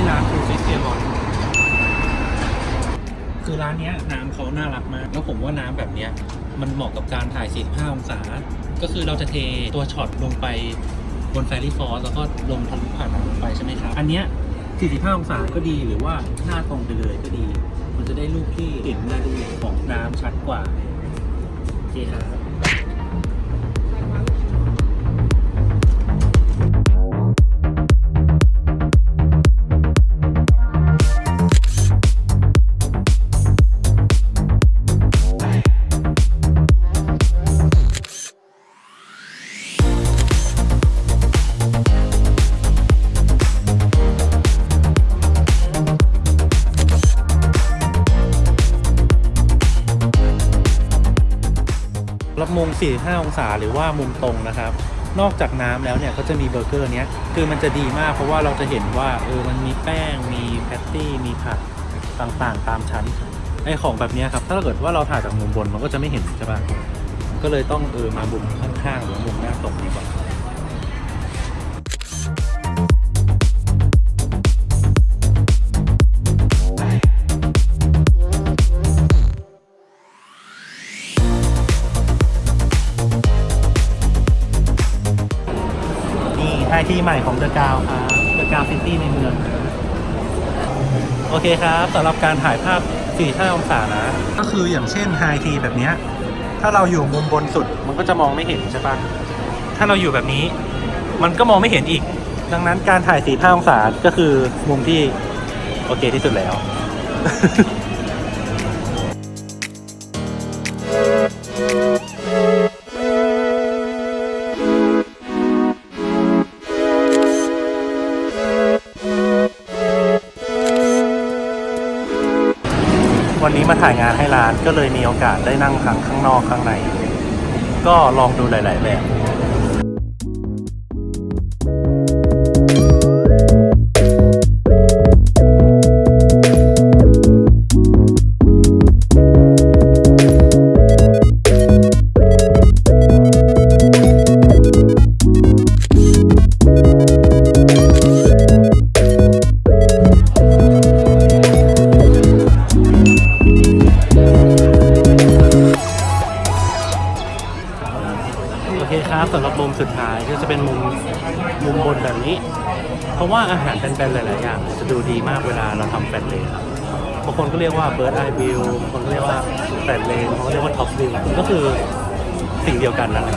ที่ร้านฟูฟิสเซียบอลคือร้านเนี้ยน้ำเขาน่ารักมาก แล้วผมว่าน้ำแบบเนี้ยมันเหมาะกับการถ่าย 45 องศา ก็คือเราจะเทตัวช็อตลงไปบน fairy floss แล้วก็ลงทะลุผ่านน้ำลงไปใช่ไหมครับ อันเนี้ย 45 องศาก็ดีหรือว่าหน้าตรงไปเลยก็ดี มันจะได้รูปที่เห็นรายละเอียดของน้ำชัดกว่าโอเคครับ รับมุม 45 องศาหรือว่ามุมตรงนะครับ นอกจากน้ำแล้วเนี่ยก็จะมีเบอร์เกอร์เนี้ยคือมันจะดีมากเพราะว่าเราจะเห็นว่าเออมันมีแป้งมีแพตตี้มีผักต่างๆ ตามชั้นไอของแบบนี้ครับถ้าเกิดว่าเราถ่ายจากมุมบนมันก็จะไม่เห็นใช่ปะก็เลยต้องเออมามุมข้างๆหรือมุมหน้าตกดีกว่า ไอที่ใหม่ของเดอะกาวครับเดอะกาวซิตี้ในเมือง โอเคครับสำหรับการถ่ายภาพ 45 องศานะ ก็คืออย่างเช่นไฮทีแบบเนี้ยถ้าเราอยู่มุมบนสุดมันก็จะมองไม่เห็นใช่ปะถ้าเราอยู่แบบนี้ มันก็มองไม่เห็นอีก ดังนั้นการถ่าย 45 องศาก็คือมุมที่โอเคที่สุดแล้ว วันนี้มาถ่ายงานให้ร้านก็เลยมีโอกาสได้นั่งทั้งข้างนอกข้างใน ก็ลองดูหลาย ๆ แบบ ครับสำหรับมุมสุดท้ายก็จะเป็นมุมมุมบนแบบนี้ เพราะว่าอาหารเป็นๆหลายๆอย่างจะดูดีมากเวลาเราทำแฟนเลนบางคนก็เรียกว่า bird eye view บางคนก็เรียกว่า flat lay บางคนเรียกว่า top view ก็คือสิ่งเดียวกันนั่นแหละ